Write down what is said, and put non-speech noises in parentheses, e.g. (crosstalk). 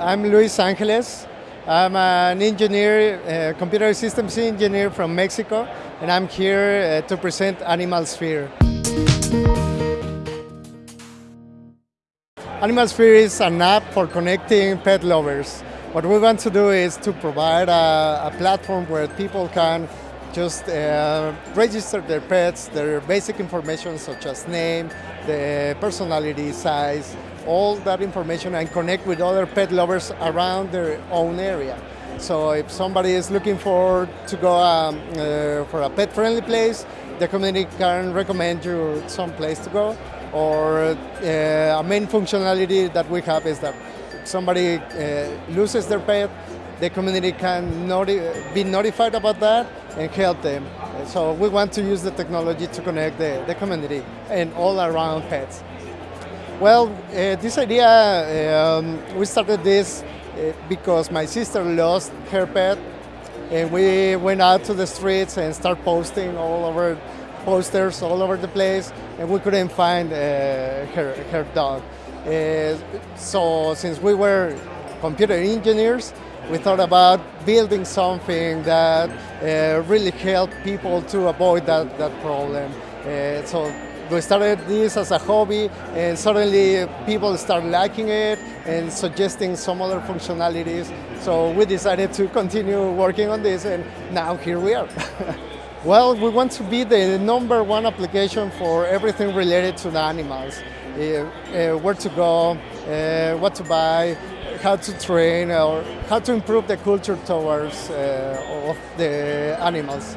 I'm Luis Angeles. I'm an engineer, uh, computer systems engineer from Mexico, and I'm here uh, to present Animal Sphere. Animal Sphere is an app for connecting pet lovers. What we want to do is to provide a, a platform where people can just uh, register their pets, their basic information such as name, the personality, size, all that information and connect with other pet lovers around their own area. So if somebody is looking for to go um, uh, for a pet-friendly place, the community can recommend you some place to go. Or uh, a main functionality that we have is that if somebody uh, loses their pet, the community can noti be notified about that and help them. So we want to use the technology to connect the, the community and all around pets. Well, uh, this idea, um, we started this uh, because my sister lost her pet and we went out to the streets and start posting all over posters all over the place and we couldn't find uh, her, her dog. Uh, so since we were computer engineers, we thought about building something that uh, really helped people to avoid that, that problem. Uh, so we started this as a hobby and suddenly people started liking it and suggesting some other functionalities. So we decided to continue working on this and now here we are. (laughs) well, we want to be the number one application for everything related to the animals. Uh, uh, where to go, uh, what to buy, how to train or how to improve the culture towards of the animals.